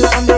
Islam